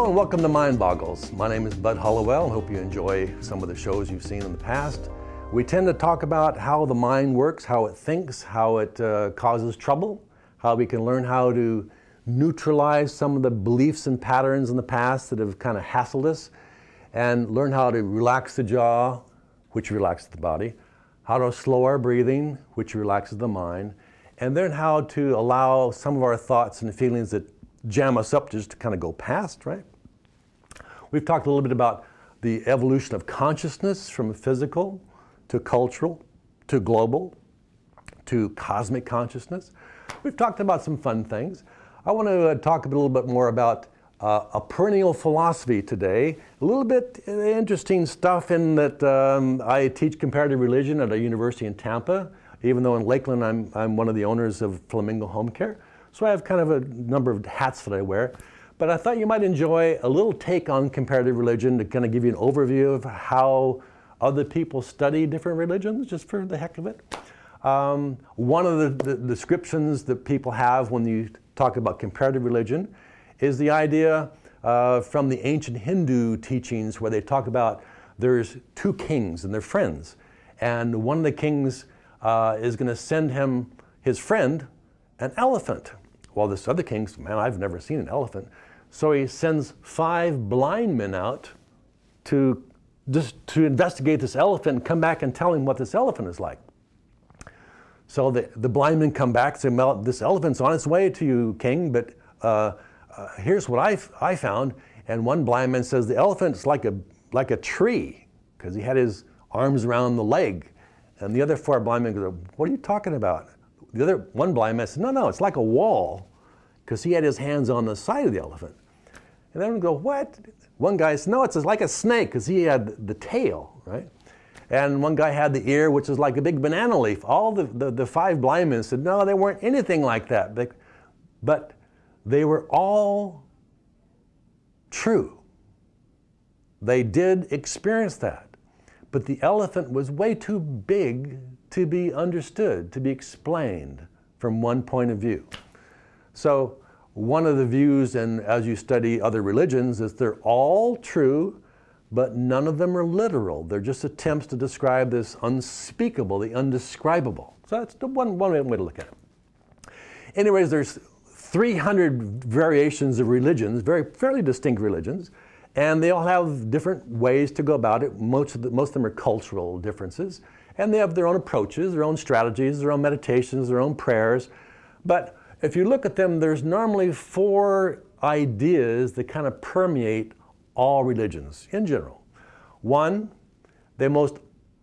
Hello and welcome to Mind Boggles. My name is Bud Hollowell. I hope you enjoy some of the shows you've seen in the past. We tend to talk about how the mind works, how it thinks, how it uh, causes trouble, how we can learn how to neutralize some of the beliefs and patterns in the past that have kind of hassled us, and learn how to relax the jaw, which relaxes the body, how to slow our breathing, which relaxes the mind, and then how to allow some of our thoughts and feelings that jam us up just to kind of go past, right? We've talked a little bit about the evolution of consciousness from physical to cultural to global to cosmic consciousness. We've talked about some fun things. I want to uh, talk a little bit more about uh, a perennial philosophy today. A little bit uh, interesting stuff in that um, I teach comparative religion at a university in Tampa, even though in Lakeland I'm, I'm one of the owners of Flamingo Home Care. So I have kind of a number of hats that I wear. But I thought you might enjoy a little take on comparative religion to kind of give you an overview of how other people study different religions, just for the heck of it. Um, one of the, the, descriptions that people have when you talk about comparative religion is the idea uh, from the ancient Hindu teachings where they talk about there's two kings and they're friends. And one of the kings uh, is going to send him his friend, an elephant. Well, this other king's, man, I've never seen an elephant. So he sends five blind men out to just to investigate this elephant and come back and tell him what this elephant is like. So the, the blind men come back and say, well, this elephant's on its way to you, king, but uh, uh, here's what I, I found. And one blind man says, the elephant's like a, like a tree, because he had his arms around the leg. And the other four blind men go, what are you talking about? The other one blind man said, no, no, it's like a wall, because he had his hands on the side of the elephant. And then we go, what? One guy said, no, it's like a snake, because he had the tail, right? And one guy had the ear, which was like a big banana leaf. All the, the, the five blind men said, no, they weren't anything like that. But they were all true. They did experience that. But the elephant was way too big to be understood, to be explained from one point of view. So one of the views, and as you study other religions, is they're all true, but none of them are literal. They're just attempts to describe this unspeakable, the undescribable. So that's the one, one way to look at it. Anyways, there's 300 variations of religions, very fairly distinct religions, and they all have different ways to go about it. Most of, the, most of them are cultural differences, and they have their own approaches, their own strategies, their own meditations, their own prayers. But if you look at them, there's normally four ideas that kind of permeate all religions in general. One, they most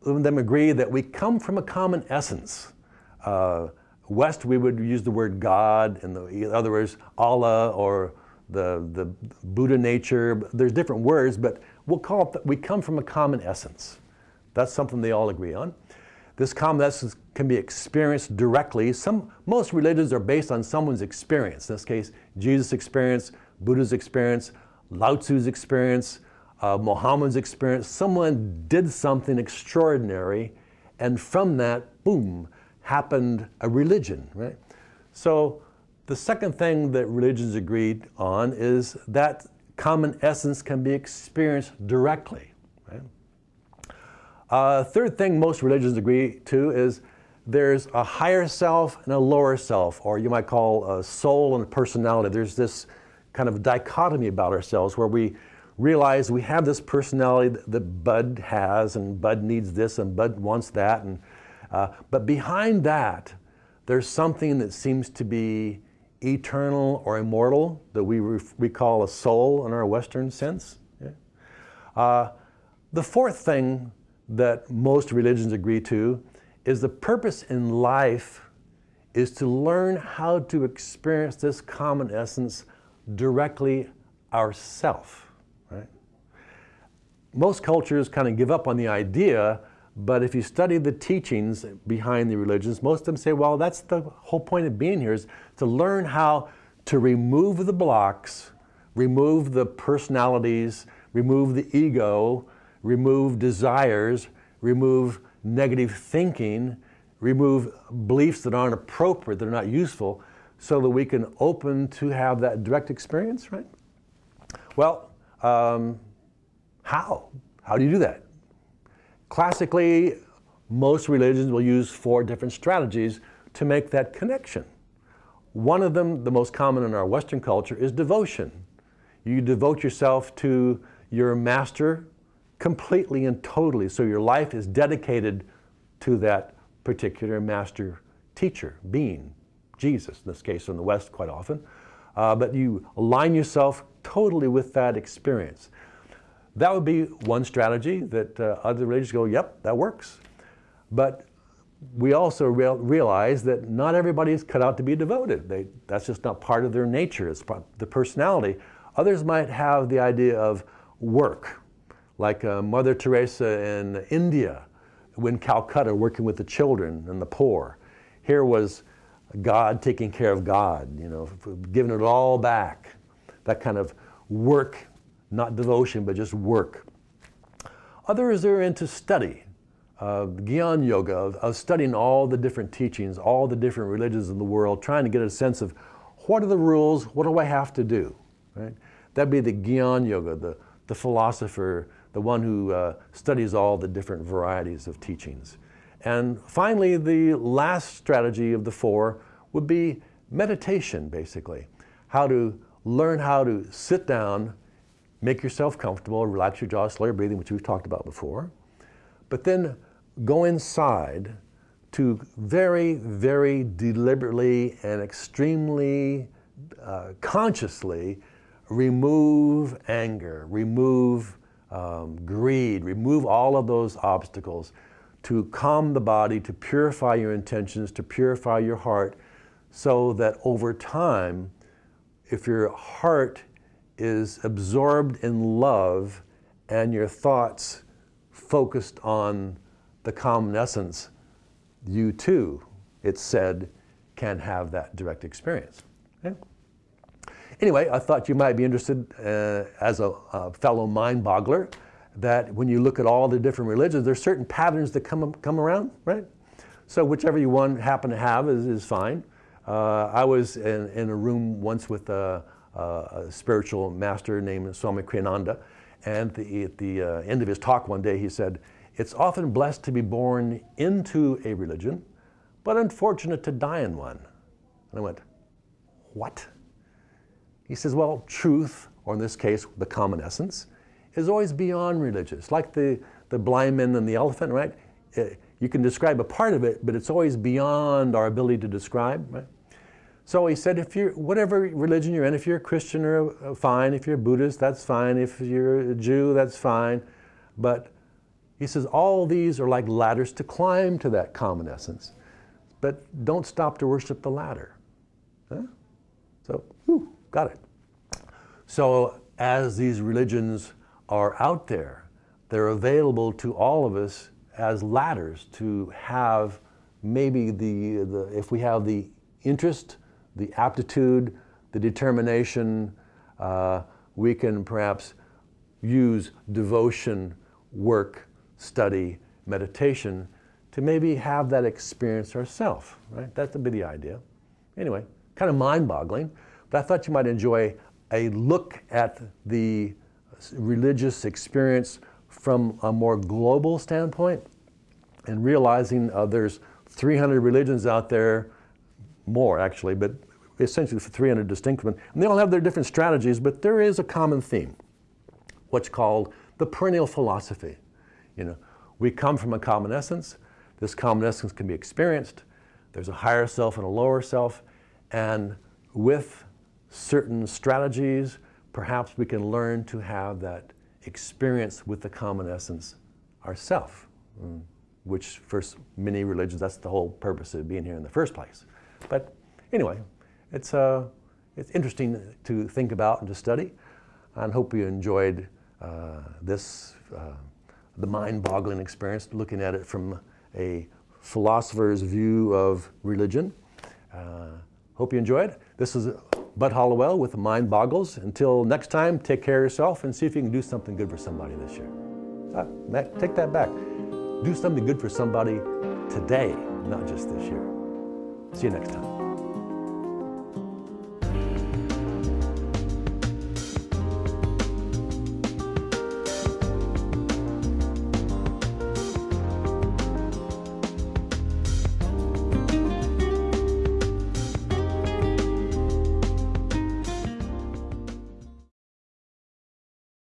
of them agree that we come from a common essence. Uh, West, we would use the word God, the other words, Allah or the, the Buddha nature. There's different words, but we'll call it that we come from a common essence. That's something they all agree on. This common essence can be experienced directly. Some, most religions are based on someone's experience. In this case, Jesus' experience, Buddha's experience, Lao Tzu's experience, uh, Muhammad's experience. Someone did something extraordinary, and from that, boom, happened a religion, right? So the second thing that religions agreed on is that common essence can be experienced directly. Uh, third thing most religions agree to is there's a higher self and a lower self, or you might call a soul and a personality. There's this kind of dichotomy about ourselves where we realize we have this personality that Bud has, and Bud needs this, and Bud wants that, and uh, but behind that, there's something that seems to be eternal or immortal that we, we call a soul in our Western sense. Yeah? Uh, the fourth thing that most religions agree to is the purpose in life is to learn how to experience this common essence directly ourself. Right? Most cultures kind of give up on the idea but if you study the teachings behind the religions, most of them say, well, that's the whole point of being here is to learn how to remove the blocks, remove the personalities, remove the ego, remove desires, remove negative thinking, remove beliefs that aren't appropriate, that are not useful, so that we can open to have that direct experience, right? Well, um, how? How do you do that? Classically, most religions will use four different strategies to make that connection. One of them, the most common in our Western culture, is devotion. You devote yourself to your master completely and totally, so your life is dedicated to that particular master teacher, being, Jesus, in this case in the West quite often. Uh, but you align yourself totally with that experience. That would be one strategy that uh, other religions go, yep, that works. But we also real, realize that not everybody is cut out to be devoted. They, that's just not part of their nature, it's part the personality. Others might have the idea of work, like uh, Mother Teresa in India, when Calcutta, working with the children and the poor. Here was God taking care of God, you know, giving it all back. That kind of work, not devotion, but just work. Others are into study, uh, Gyan Yoga, of, of, studying all the different teachings, all the different religions in the world, trying to get a sense of what are the rules, what do I have to do? Right? That'd be the Gyan Yoga, the, the philosopher, the one who uh, studies all the different varieties of teachings. And finally, the last strategy of the four would be meditation, basically. How to learn how to sit down, make yourself comfortable, relax your jaw, slow your breathing, which we've talked about before. But then go inside to very, very deliberately and extremely uh, consciously remove anger, remove um, greed, remove all of those obstacles to calm the body, to purify your intentions, to purify your heart, so that over time, if your heart is absorbed in love and your thoughts focused on the common essence, you too, it's said, can have that direct experience. Okay? Anyway, I thought you might be interested uh, as a, a, fellow mind boggler that when you look at all the different religions, there's certain patterns that come, come around, right? So whichever you one happen to have is, is fine. Uh, I was in, in, a room once with a, a, spiritual master named Swami Kriyananda, and the, at the uh, end of his talk one day he said, it's often blessed to be born into a religion, but unfortunate to die in one. And I went, what? He says, well, truth, or in this case, the common essence, is always beyond religious. Like the, the blind man and the elephant, right? Uh, you can describe a part of it, but it's always beyond our ability to describe, right? So he said, if you're, whatever religion you're in, if you're a Christian or uh, fine, if you're a Buddhist, that's fine, if you're a Jew, that's fine, but he says all these are like ladders to climb to that common essence. But don't stop to worship the ladder. Huh? So, whew, got it. So as these religions are out there, they're available to all of us as ladders to have maybe the, the if we have the interest, the aptitude, the determination, uh, we can perhaps use devotion work study, meditation, to maybe have that experience ourselves, right? That's a bit the idea. Anyway, kind of mind-boggling, but I thought you might enjoy a look at the religious experience from a more global standpoint and realizing uh, there's 300 religions out there, more actually, but essentially for 300 distinct ones. And they all have their different strategies, but there is a common theme, what's called the perennial philosophy. You know, we come from a common essence. This common essence can be experienced. There's a higher self and a lower self. And with certain strategies, perhaps we can learn to have that experience with the common essence ourself, mm, which for many religions, that's the whole purpose of being here in the first place. But anyway, it's, uh, it's interesting to think about and to study. And hope you enjoyed uh, this uh, the mind-boggling experience, looking at it from a philosopher's view of religion. Uh, hope you enjoyed. This is Bud Hollowell with Mind Boggles. Until next time, take care of yourself and see if you can do something good for somebody this year. Uh, Matt, take that back. Do something good for somebody today, not just this year. See you next time.